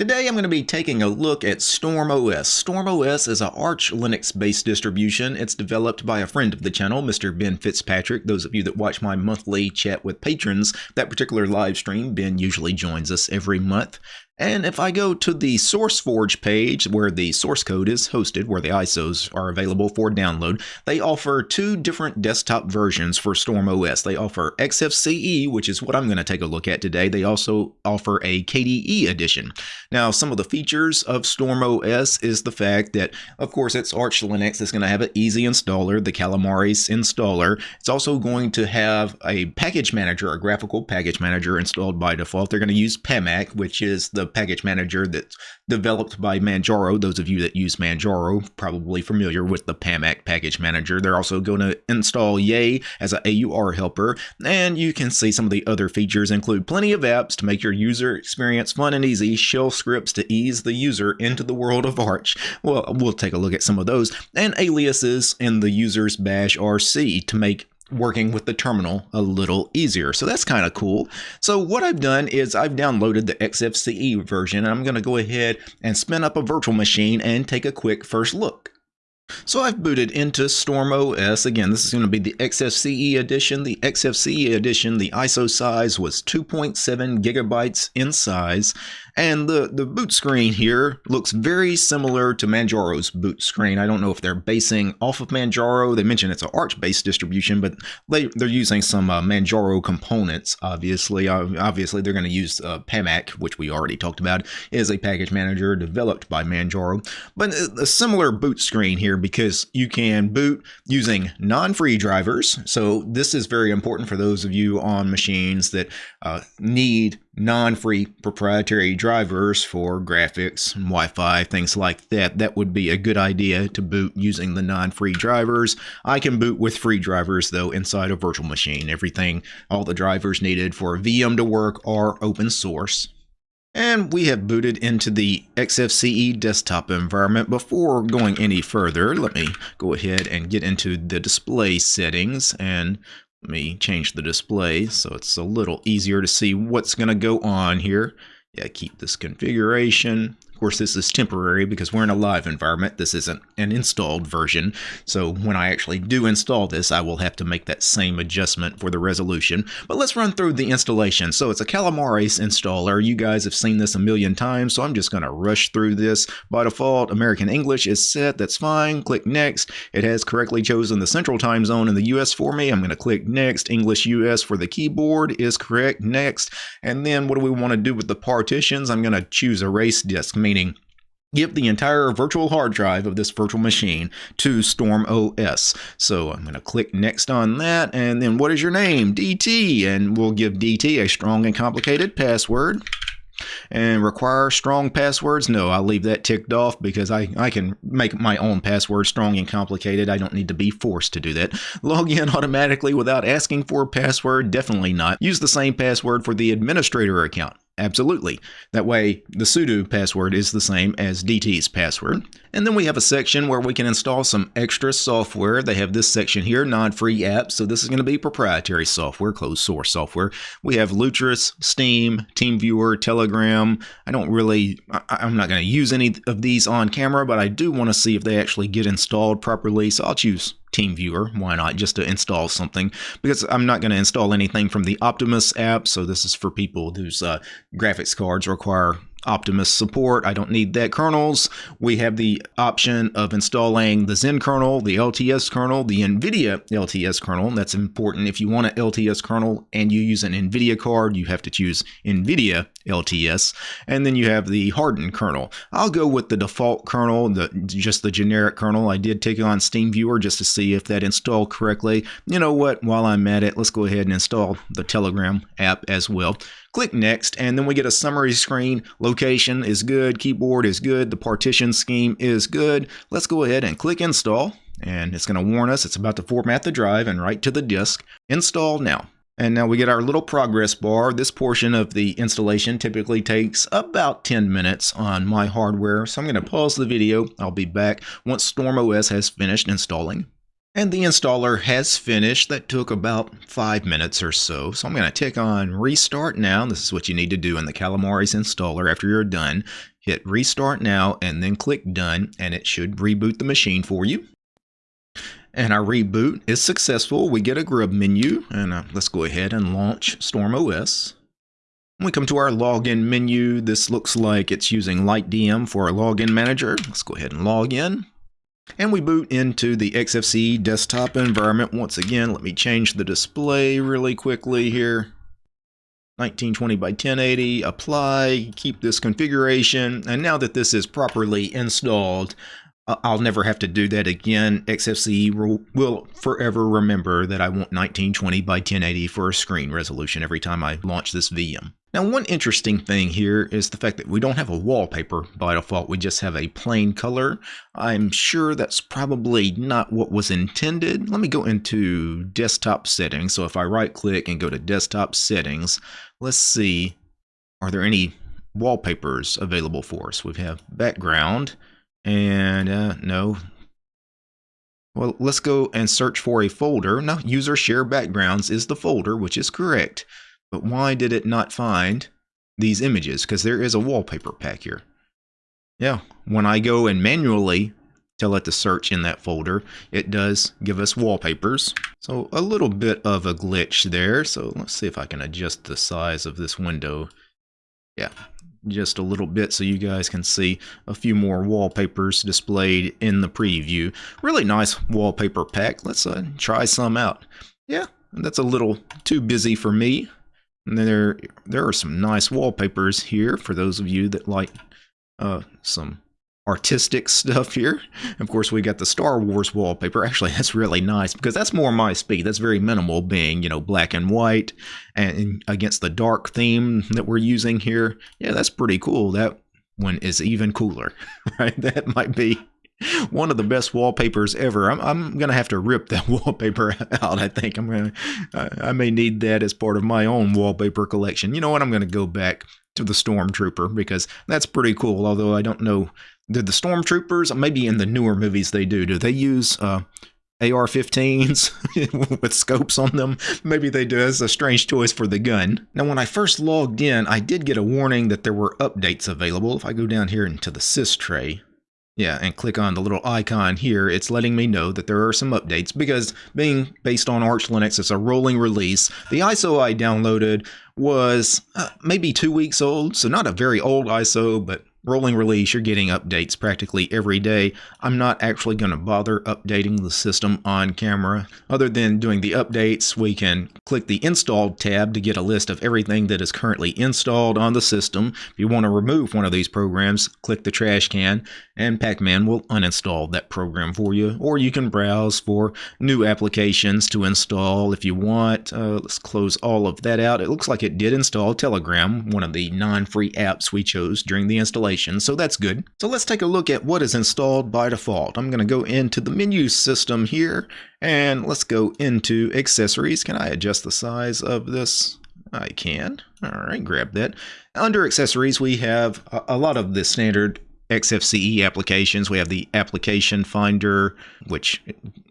Today I'm going to be taking a look at StormOS. StormOS is an Arch Linux-based distribution. It's developed by a friend of the channel, Mr. Ben Fitzpatrick. Those of you that watch my monthly chat with patrons, that particular live stream, Ben usually joins us every month. And if I go to the SourceForge page where the source code is hosted, where the ISOs are available for download, they offer two different desktop versions for StormOS. They offer XFCE, which is what I'm going to take a look at today. They also offer a KDE edition. Now, some of the features of StormOS is the fact that, of course, it's Arch Linux. It's going to have an easy installer, the Calamares installer. It's also going to have a package manager, a graphical package manager installed by default. They're going to use PAMAC, which is the package manager that's developed by Manjaro. Those of you that use Manjaro probably familiar with the PAMAC package manager. They're also going to install Yay as an AUR helper, and you can see some of the other features include plenty of apps to make your user experience fun and easy, shell scripts to ease the user into the world of Arch. Well, we'll take a look at some of those, and aliases in the user's bash RC to make working with the terminal a little easier. So that's kind of cool. So what I've done is I've downloaded the XFCE version and I'm going to go ahead and spin up a virtual machine and take a quick first look. So I've booted into StormOS. Again, this is going to be the XFCE edition. The XFCE edition, the ISO size was 2.7 gigabytes in size. And the, the boot screen here looks very similar to Manjaro's boot screen. I don't know if they're basing off of Manjaro. They mentioned it's an Arch-based distribution, but they, they're using some uh, Manjaro components, obviously. Uh, obviously, they're going to use uh, PAMAC, which we already talked about, is a package manager developed by Manjaro. But a similar boot screen here because you can boot using non-free drivers. So this is very important for those of you on machines that uh, need non-free proprietary drivers for graphics Wi-Fi, things like that. That would be a good idea to boot using the non-free drivers. I can boot with free drivers though inside a virtual machine. Everything, all the drivers needed for a VM to work are open source. And we have booted into the XFCE desktop environment. Before going any further, let me go ahead and get into the display settings and let me change the display so it's a little easier to see what's going to go on here. Yeah, keep this configuration course, this is temporary because we're in a live environment. This isn't an installed version. So when I actually do install this, I will have to make that same adjustment for the resolution. But let's run through the installation. So it's a Calamares installer. You guys have seen this a million times, so I'm just going to rush through this. By default, American English is set. That's fine. Click Next. It has correctly chosen the central time zone in the US for me. I'm going to click Next. English US for the keyboard is correct. Next. And then what do we want to do with the partitions? I'm going to choose erase disk, meaning give the entire virtual hard drive of this virtual machine to StormOS. So I'm going to click next on that. And then what is your name? DT. And we'll give DT a strong and complicated password. And require strong passwords? No, I'll leave that ticked off because I, I can make my own password strong and complicated. I don't need to be forced to do that. Log in automatically without asking for a password? Definitely not. Use the same password for the administrator account. Absolutely. That way, the sudo password is the same as DT's password. And then we have a section where we can install some extra software. They have this section here, non-free apps. So this is going to be proprietary software, closed source software. We have Lutris, Steam, TeamViewer, Telegram. I don't really, I'm not going to use any of these on camera, but I do want to see if they actually get installed properly. So I'll choose TeamViewer. Why not? Just to install something because I'm not going to install anything from the Optimus app. So this is for people whose uh, graphics cards require Optimus support. I don't need that kernels. We have the option of installing the Zen kernel, the LTS kernel, the NVIDIA LTS kernel. That's important. If you want an LTS kernel and you use an NVIDIA card, you have to choose NVIDIA LTS. And then you have the hardened kernel. I'll go with the default kernel, the just the generic kernel. I did take on TeamViewer just to see if that installed correctly. You know what? While I'm at it, let's go ahead and install the Telegram app as well. Click Next, and then we get a summary screen. Location is good, keyboard is good, the partition scheme is good. Let's go ahead and click Install, and it's going to warn us it's about to format the drive and write to the disk. Install now. And now we get our little progress bar. This portion of the installation typically takes about 10 minutes on my hardware. So I'm going to pause the video. I'll be back once StormOS has finished installing. And the installer has finished. That took about five minutes or so. So I'm going to tick on restart now. This is what you need to do in the Calamares installer after you're done. Hit restart now and then click done and it should reboot the machine for you. And our reboot is successful. We get a grub menu and uh, let's go ahead and launch Storm OS. When we come to our login menu, this looks like it's using LightDM for our login manager. Let's go ahead and log in. And we boot into the XFCE desktop environment. Once again, let me change the display really quickly here. 1920 by 1080, apply, keep this configuration. And now that this is properly installed, uh, I'll never have to do that again. XFCE will, will, forever remember that I want 1920 by 1080 for a screen resolution every time I launch this VM. Now, one interesting thing here is the fact that we don't have a wallpaper by default. We just have a plain color. I'm sure that's probably not what was intended. Let me go into desktop settings. So if I right click and go to desktop settings, let's see, are there any wallpapers available for us? We have background and uh, no. Well, let's go and search for a folder. No, user share backgrounds is the folder, which is correct. But why did it not find these images? Because there is a wallpaper pack here. Yeah, when I go and manually tell it to search in that folder, it does give us wallpapers. So a little bit of a glitch there. So let's see if I can adjust the size of this window. Yeah, just a little bit so you guys can see a few more wallpapers displayed in the preview. Really nice wallpaper pack. Let's uh, try some out. Yeah, that's a little too busy for me. And there, there are some nice wallpapers here for those of you that like uh, some artistic stuff here. Of course, we got the Star Wars wallpaper. Actually, that's really nice because that's more my speed. That's very minimal, being, you know, black and white and against the dark theme that we're using here. Yeah, that's pretty cool. That one is even cooler, right? That might be one of the best wallpapers ever. I'm, I'm gonna have to rip that wallpaper out. I think I'm gonna. I may need that as part of my own wallpaper collection. You know what? I'm gonna go back to the Stormtrooper because that's pretty cool. Although I don't know did the stormtroopers, maybe in the newer movies they do, do they use uh, AR-15s with scopes on them? Maybe they do. That's a strange choice for the gun. Now, when I first logged in, I did get a warning that there were updates available. If I go down here into the sys tray, yeah, and click on the little icon here, it's letting me know that there are some updates because being based on Arch Linux, it's a rolling release. The ISO I downloaded was uh, maybe two weeks old, so not a very old ISO, but rolling release, you're getting updates practically every day. I'm not actually going to bother updating the system on camera. Other than doing the updates, we can click the Installed tab to get a list of everything that is currently installed on the system. If you want to remove one of these programs, click the trash can, and Pacman will uninstall that program for you. Or you can browse for new applications to install if you want. Uh, let's close all of that out. It looks like it did install Telegram, one of the non-free apps we chose during the installation installation, so that's good. So let's take a look at what is installed by default. I'm going to go into the menu system here, and let's go into accessories. Can I adjust the size of this? I can. All right, grab that. Under accessories, we have a, lot of the standard XFCE applications. We have the application finder, which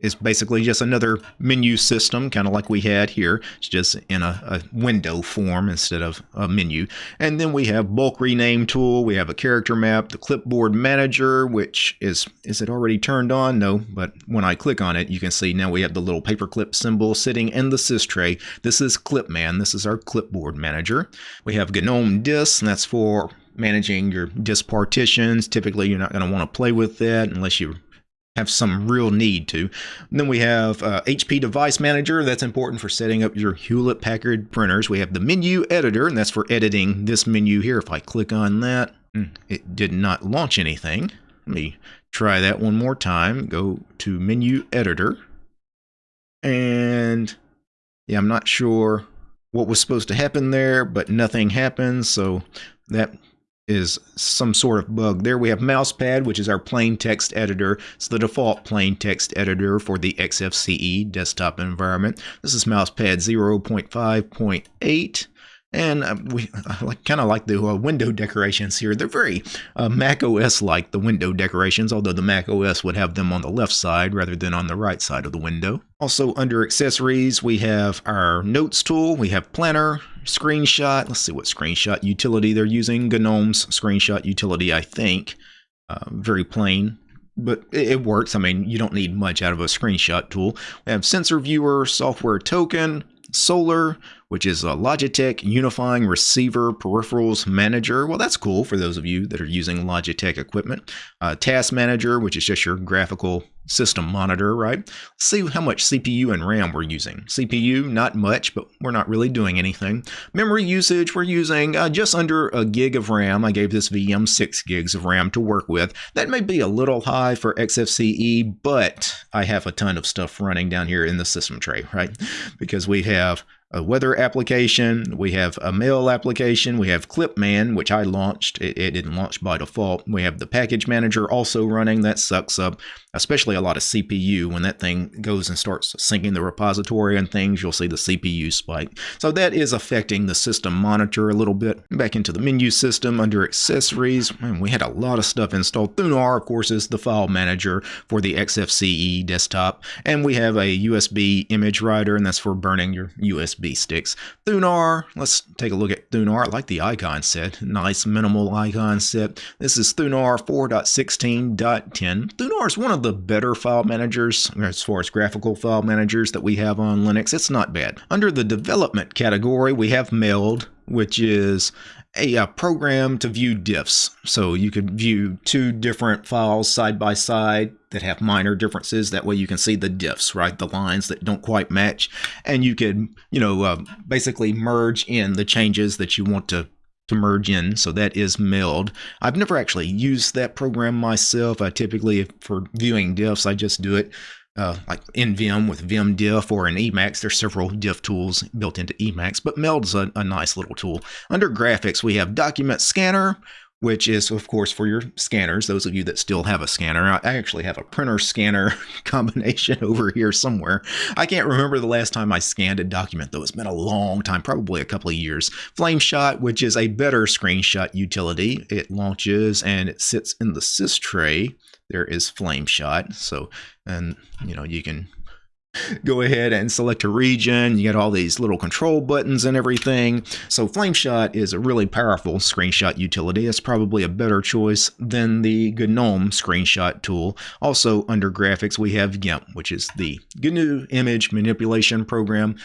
is basically just another menu system, kind of like we had here. It's just in a, a, window form instead of a menu. And then we have bulk rename tool. We have a character map, the clipboard manager, which is, is it already turned on? No, but when I click on it, you can see now we have the little paperclip symbol sitting in the sys tray. This is Clipman. This is our clipboard manager. We have GNOME Disks, and that's for managing your disk partitions. Typically, you're not going to want to play with that unless you have some real need to. And then we have uh, HP Device Manager. That's important for setting up your Hewlett Packard printers. We have the Menu Editor, and that's for editing this menu here. If I click on that, hmm, it did not launch anything. Let me try that one more time. Go to Menu Editor. And yeah, I'm not sure what was supposed to happen there, but nothing happened. So that is some sort of bug. There we have Mousepad, which is our plain text editor. It's the default plain text editor for the XFCE desktop environment. This is Mousepad 0.5.8. And uh, we kind of like the uh, window decorations here. They're very uh, Mac OS like, the window decorations, although the Mac OS would have them on the left side rather than on the right side of the window. Also, under accessories, we have our notes tool, we have planner, screenshot. Let's see what screenshot utility they're using. GNOME's screenshot utility, I think. Uh, very plain but it works. I mean, you don't need much out of a screenshot tool. We have sensor viewer, software token, Solaar, which is a Logitech Unifying Receiver Peripherals Manager. Well, that's cool for those of you that are using Logitech equipment. Uh, Task Manager, which is just your graphical system monitor, right? Let's see how much CPU and RAM we're using. CPU, not much, but we're not really doing anything. Memory usage, we're using uh, just under a gig of RAM. I gave this VM 6 gigs of RAM to work with. That may be a little high for XFCE, but I have a ton of stuff running down here in the system tray, right? Because we have a weather application, we have a mail application, we have Clipman, which I launched. It, it, didn't launch by default. We have the package manager also running. That sucks up, especially a lot of CPU. When that thing goes and starts syncing the repository and things, you'll see the CPU spike. So that is affecting the system monitor a little bit. Back into the menu system under accessories, man, we had a lot of stuff installed. Thunar, of course, is the file manager for the XFCE desktop. And we have a USB image writer, and that's for burning your USB sticks. Thunar, let's take a look at Thunar. I like the icon set. Nice minimal icon set. This is Thunar 4.16.10. Thunar is one of the better file managers as far as graphical file managers that we have on Linux. It's not bad. Under the development category, we have Meld, which is a, a, program to view diffs. So you could view two different files side by side that have minor differences. That way you can see the diffs, right? The lines that don't quite match. And you could, you know, uh, basically merge in the changes that you want to to merge in. So that is Meld. I've never actually used that program myself. I typically, for viewing diffs, I just do it uh, like in Vim with Vim Diff or in Emacs. There's several diff tools built into Emacs, but Meld's a, a nice little tool. Under graphics, we have Document Scanner, which is, of course, for your scanners, those of you that still have a scanner. I actually have a printer scanner combination over here somewhere. I can't remember the last time I scanned a document, though. It's been a long time, probably a couple of years. FlameShot, which is a better screenshot utility. It launches and it sits in the sys tray there is FlameShot. So, and you know, you can go ahead and select a region. You get all these little control buttons and everything. So FlameShot is a really powerful screenshot utility. It's probably a better choice than the GNOME screenshot tool. Also under graphics, we have GIMP, which is the GNU image manipulation program.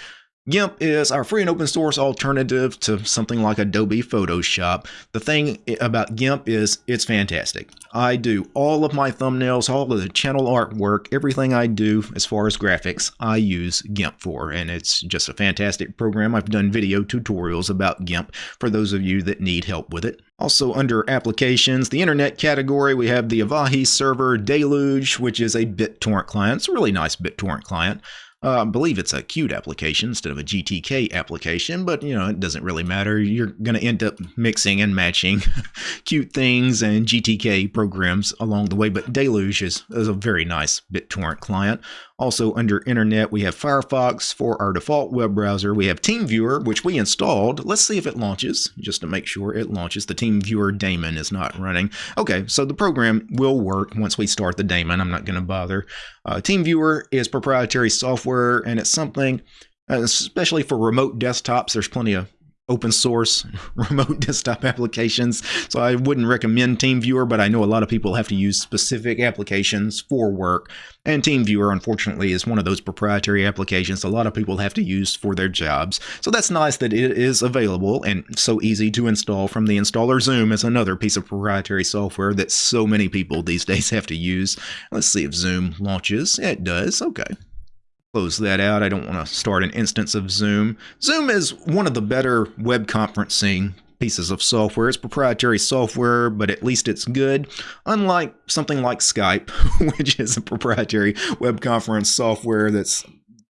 GIMP is our free and open source alternative to something like Adobe Photoshop. The thing about GIMP is it's fantastic. I do all of my thumbnails, all of the channel artwork, everything I do as far as graphics, I use GIMP for, and it's just a fantastic program. I've done video tutorials about GIMP for those of you that need help with it. Also under applications, the internet category, we have the Avahi server Deluge, which is a BitTorrent client. It's a really nice BitTorrent client. Uh, I believe it's a Qt application instead of a GTK application, but you know, it doesn't really matter. You're going to end up mixing and matching Qt things and GTK programs along the way, but Deluge is, is a very nice BitTorrent client. Also under internet, we have Firefox for our default web browser. We have TeamViewer, which we installed. Let's see if it launches, just to make sure it launches. The TeamViewer daemon is not running. Okay, so the program will work once we start the daemon. I'm not going to bother. Uh, TeamViewer is proprietary software, and it's something, uh, especially for remote desktops, there's plenty of open source remote desktop applications. So I wouldn't recommend TeamViewer, but I know a lot of people have to use specific applications for work. And TeamViewer, unfortunately, is one of those proprietary applications a lot of people have to use for their jobs. So that's nice that it is available and so easy to install from the installer. Zoom is another piece of proprietary software that so many people these days have to use. Let's see if Zoom launches. It does. Okay close that out. I don't want to start an instance of Zoom. Zoom is one of the better web conferencing pieces of software. It's proprietary software, but at least it's good. Unlike something like Skype, which is a proprietary web conference software that's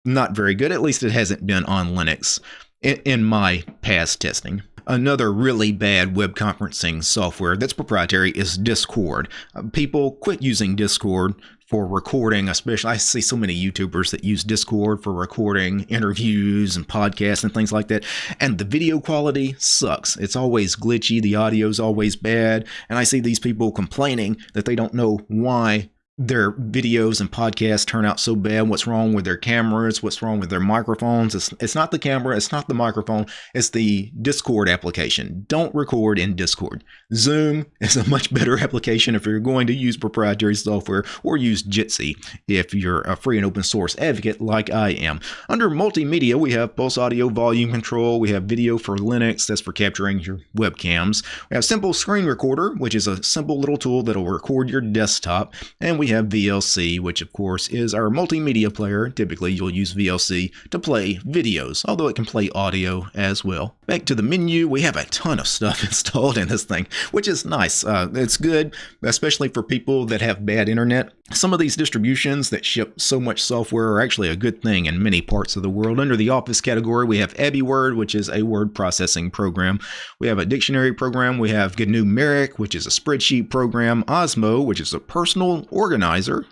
not very good. At least it hasn't been on Linux in, my past testing. Another really bad web conferencing software that's proprietary is Discord. Uh, people quit using Discord for recording, especially I see so many YouTubers that use Discord for recording interviews and podcasts and things like that. And the video quality sucks. It's always glitchy, the audio's always bad, and I see these people complaining that they don't know why their videos and podcasts turn out so bad. What's wrong with their cameras? What's wrong with their microphones? It's, it's not the camera, it's not the microphone, it's the Discord application. Don't record in Discord. Zoom is a much better application if you're going to use proprietary software or use Jitsi if you're a free and open source advocate like I am. Under multimedia, we have Pulse Audio Volume Control, we have Video for Linux, that's for capturing your webcams. We have Simple Screen Recorder, which is a simple little tool that'll record your desktop, and we have VLC, which of course is our multimedia player. Typically, you'll use VLC to play videos, although it can play audio as well. Back to the menu, we have a ton of stuff installed in this thing, which is nice. Uh, it's good, especially for people that have bad internet. Some of these distributions that ship so much software are actually a good thing in many parts of the world. Under the Office category, we have AbiWord, which is a word processing program. We have a dictionary program. We have Gnumeric, which is a spreadsheet program. Osmo, which is a personal organizer.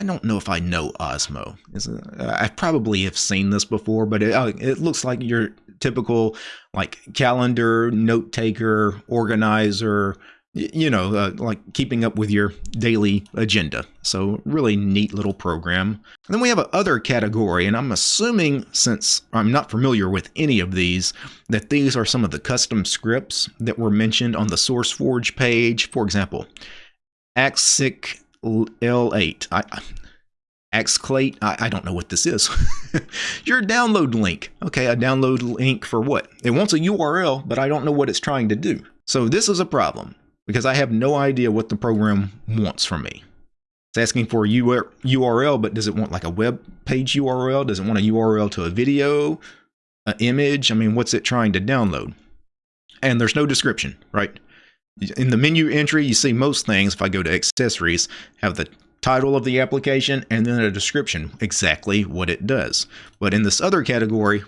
I don't know if I know Osmo. I probably have seen this before, but it, uh, it looks like your typical like calendar, note taker, organizer, you know, uh, like keeping up with your daily agenda. So, really neat little program. And then we have a other category, and I'm assuming, since I'm not familiar with any of these, that these are some of the custom scripts that were mentioned on the SourceForge page. For example, Axic L8. I, I, I don't know what this is. Your download link. Okay, a download link for what? It wants a URL, but I don't know what it's trying to do. So this is a problem because I have no idea what the program wants from me. It's asking for a URL, but does it want like a web page URL? Does it want a URL to a video, an image? I mean, what's it trying to download? And there's no description, right? In the menu entry, you see most things, if I go to accessories, have the title of the application and then a description, exactly what it does. But in this other category,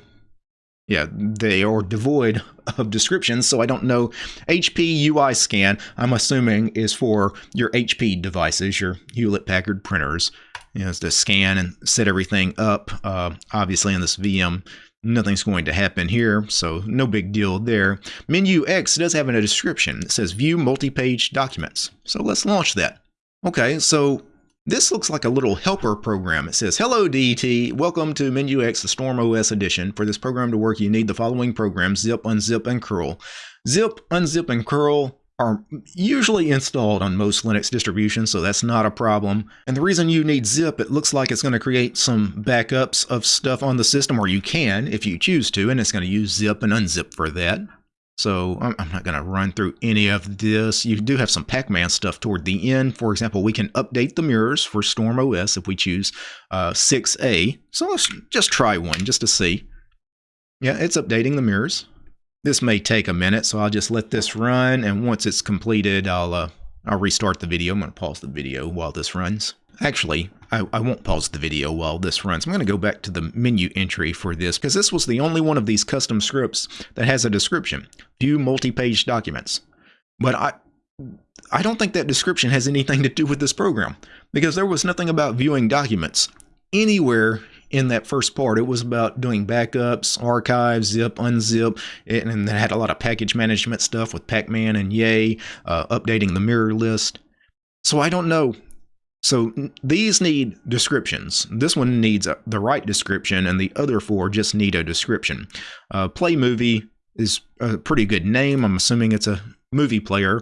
yeah, they are devoid of descriptions, so I don't know. HP UI scan, I'm assuming, is for your HP devices, your Hewlett Packard printers. You know, to scan and set everything up. Uh, obviously, in this VM, nothing's going to happen here, so no big deal there. Menu X does have a description. It says View Multi-Page Documents. So let's launch that. Okay, so this looks like a little helper program. It says, Hello DT, welcome to MenuX, the Storm OS edition. For this program to work, you need the following programs, zip, unzip, and curl. Zip, unzip, and curl are usually installed on most Linux distributions, so that's not a problem. And the reason you need zip, it looks like it's going to create some backups of stuff on the system, or you can if you choose to, and it's going to use zip and unzip for that. So I'm, not going to run through any of this. You do have some Pacman stuff toward the end. For example, we can update the mirrors for Storm OS if we choose uh, 6A. So let's just try one just to see. Yeah, it's updating the mirrors. This may take a minute, so I'll just let this run. And once it's completed, I'll, uh, I'll restart the video. I'm going to pause the video while this runs. Actually, I, I, won't pause the video while this runs. I'm going to go back to the menu entry for this because this was the only one of these custom scripts that has a description. View multi-page documents. But I, I don't think that description has anything to do with this program because there was nothing about viewing documents anywhere in that first part. It was about doing backups, archives, zip, unzip, and it had a lot of package management stuff with Pacman and Yay, uh, updating the mirror list. So I don't know so these need descriptions. This one needs the right description, and the other four just need a description. Uh, Play Movie is a pretty good name. I'm assuming it's a movie player.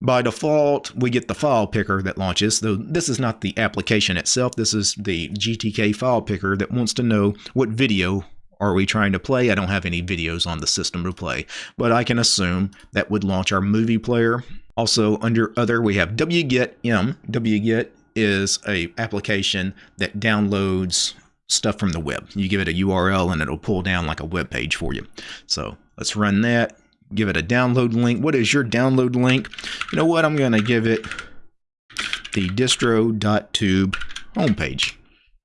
By default, we get the file picker that launches, though this is not the application itself. This is the GTK file picker that wants to know what video are we trying to play. I don't have any videos on the system to play, but I can assume that would launch our movie player. Also, under other, we have wget m. wget is a application that downloads stuff from the web. You give it a URL and it'll pull down like a web page for you. So let's run that. Give it a download link. What is your download link? You know what? I'm going to give it the distro.tube homepage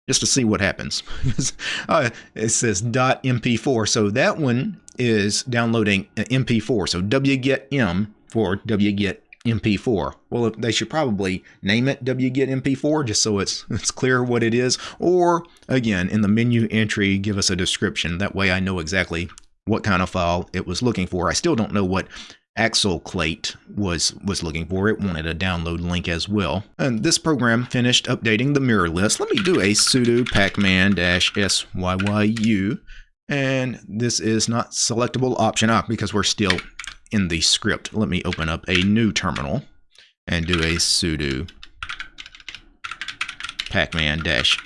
just to see what happens. uh, it says .mp4. So that one is downloading MP4. So wget m for wget MP4. Well, they should probably name it wget MP4 just so it's it's clear what it is. Or again, in the menu entry, give us a description. That way I know exactly what kind of file it was looking for. I still don't know what Axleclate was was looking for. It wanted a download link as well. And this program finished updating the mirror list. Let me do a sudo pacman-syyu. And this is not selectable option up because we're still in the script. Let me open up a new terminal and do a sudo pacman-syyu.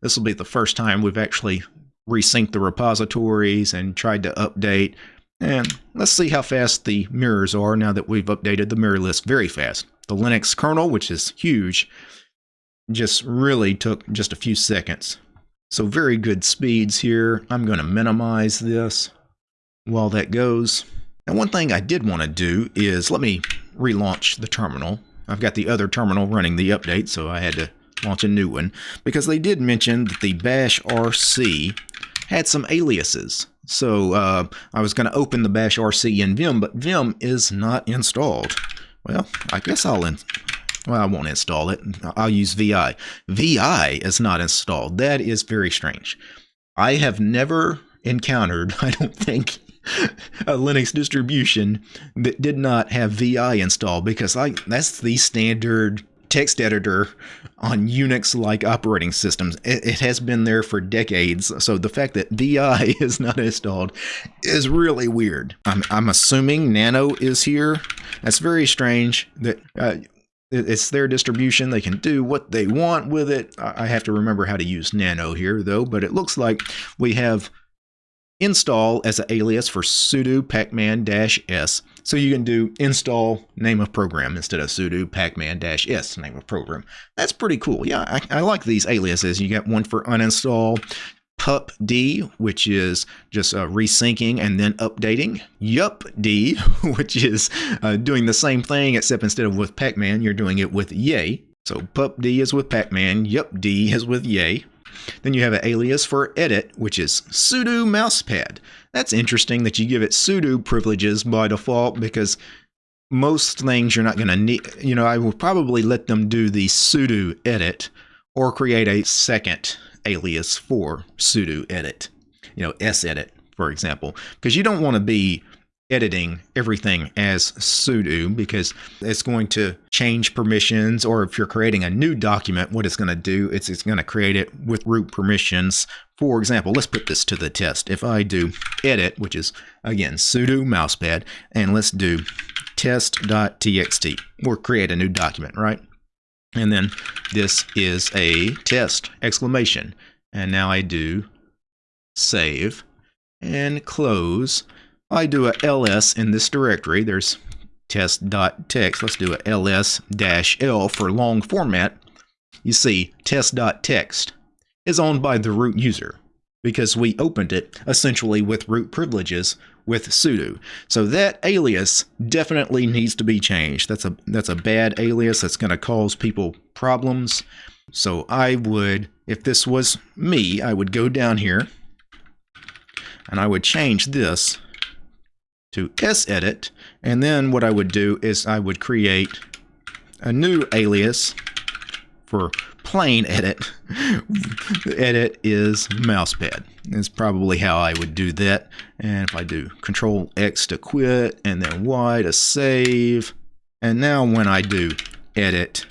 This will be the first time we've actually resynced the repositories and tried to update and let's see how fast the mirrors are now that we've updated the mirror list very fast. The Linux kernel, which is huge, just really took just a few seconds. So very good speeds here. I'm going to minimize this while that goes. And one thing I did want to do is let me relaunch the terminal. I've got the other terminal running the update, so I had to launch a new one because they did mention that the bash RC had some aliases. So uh, I was going to open the bash RC in Vim, but Vim is not installed. Well, I guess I'll in well, I won't install it. I'll use VI. VI is not installed. That is very strange. I have never encountered, I don't think, a Linux distribution that did not have VI installed because I that's the standard text editor on Unix-like operating systems. It, it, has been there for decades, so the fact that VI is not installed is really weird. I'm, I'm assuming Nano is here. That's very strange that uh, it's their distribution. They can do what they want with it. I have to remember how to use Nano here, though, but it looks like we have install as an alias for sudo pacman-s. So you can do install name of program instead of sudo pacman-s name of program. That's pretty cool. Yeah, I, I like these aliases. You get one for uninstall, pupd, which is just uh, resyncing and then updating. Yupd, which is uh, doing the same thing, except instead of with Pacman, you're doing it with Yay. So pupd is with Pacman, yupd is with Yay. Then you have an alias for edit, which is sudo mousepad. That's interesting that you give it sudo privileges by default because most things you're not going to need. You know, I will probably let them do the sudo edit or create a second alias for sudo edit. You know, s edit, for example, because you don't want to be editing everything as sudo because it's going to change permissions or if you're creating a new document what it's going to do is it's going to create it with root permissions. For example let's put this to the test. If I do edit which is again sudo mousepad and let's do test.txt or create a new document right? And then this is a test exclamation. And now I do save and close I do a ls in this directory. There's test.txt. Let's do a ls-l for long format. You see, test.txt is owned by the root user because we opened it essentially with root privileges with sudo. So that alias definitely needs to be changed. That's a that's a bad alias that's going to cause people problems. So I would, if this was me, I would go down here and I would change this to sedit, and then what I would do is I would create a new alias for plain edit. edit is mousepad. That's probably how I would do that. And if I do Control X to quit, and then Y to save, and now when I do edit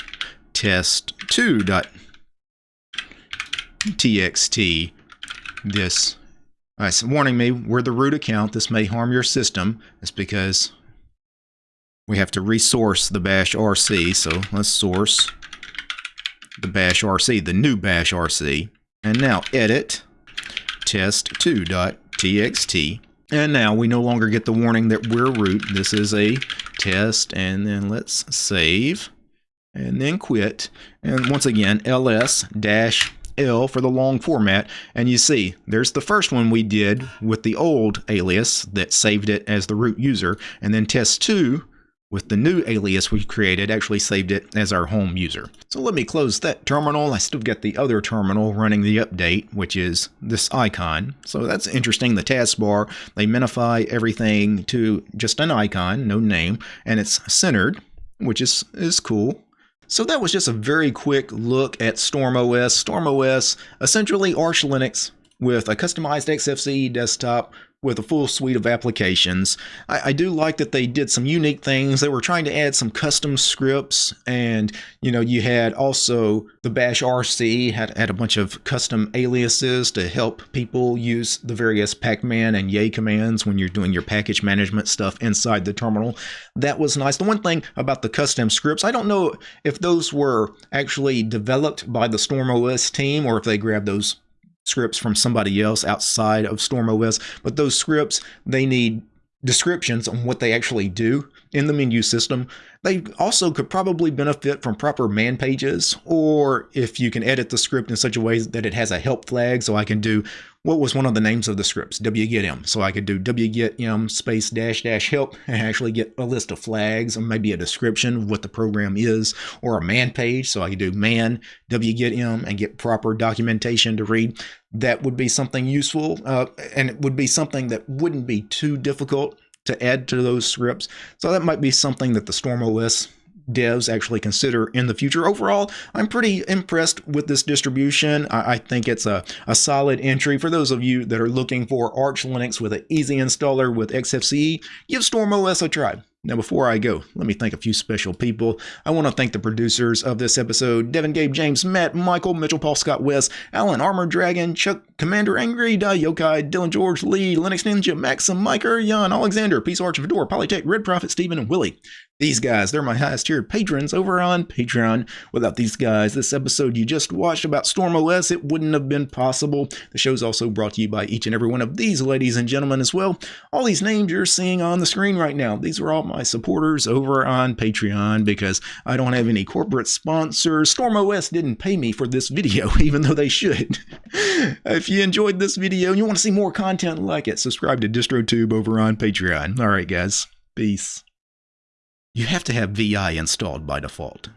test2.txt, this uh, it's warning me, we're the root account. This may harm your system. It's because we have to resource the bash RC. So let's source the bash RC, the new bash RC. And now edit test2.txt. And now we no longer get the warning that we're root. This is a test. And then let's save and then quit. And once again, ls dash L for the long format. And you see, there's the first one we did with the old alias that saved it as the root user. And then test2 with the new alias we created actually saved it as our home user. So let me close that terminal. I still get the other terminal running the update, which is this icon. So that's interesting. The taskbar, they minify everything to just an icon, no name, and it's centered, which is, is cool. So that was just a very quick look at StormOS. StormOS, essentially Arch Linux with a customized XFCE desktop with a full suite of applications. I, I, do like that they did some unique things. They were trying to add some custom scripts, and you know, you had also the Bash RC had, had a bunch of custom aliases to help people use the various pacman and yay commands when you're doing your package management stuff inside the terminal. That was nice. The one thing about the custom scripts, I don't know if those were actually developed by the StormOS team or if they grabbed those scripts from somebody else outside of StormOS, but those scripts, they need descriptions on what they actually do in the menu system. They also could probably benefit from proper man pages, or if you can edit the script in such a way that it has a help flag, so I can do what was one of the names of the scripts, wgetm. So I could do wgetm space dash dash help and actually get a list of flags or maybe a description of what the program is, or a man page. So I could do man wgetm and get proper documentation to read. That would be something useful, uh, and it would be something that wouldn't be too difficult to add to those scripts. So that might be something that the StormOS devs actually consider in the future. Overall, I'm pretty impressed with this distribution. I, I, think it's a, a solid entry for those of you that are looking for Arch Linux with an easy installer with XFCE. Give StormOS a try. Now, before I go, let me thank a few special people. I want to thank the producers of this episode Devin, Gabe, James, Matt, Michael, Mitchell, Paul, Scott, Wes, Alan, Armor Dragon, Chuck, Commander Angry, Die Yokai, Dylan George, Lee, Linux Ninja, Maxim, Miker, Jan, Alexander, Peace Arch, Fedora, Polytech, Red Prophet, Stephen, and Willie. These guys, they're my highest tiered patrons over on Patreon. Without these guys, this episode you just watched about StormOS, it wouldn't have been possible. The show's also brought to you by each and every one of these ladies and gentlemen as well. All these names you're seeing on the screen right now, these are all my supporters over on Patreon because I don't have any corporate sponsors. StormOS didn't pay me for this video, even though they should. if you enjoyed this video and you want to see more content like it, subscribe to DistroTube over on Patreon. All right, guys. Peace. You have to have VI installed by default.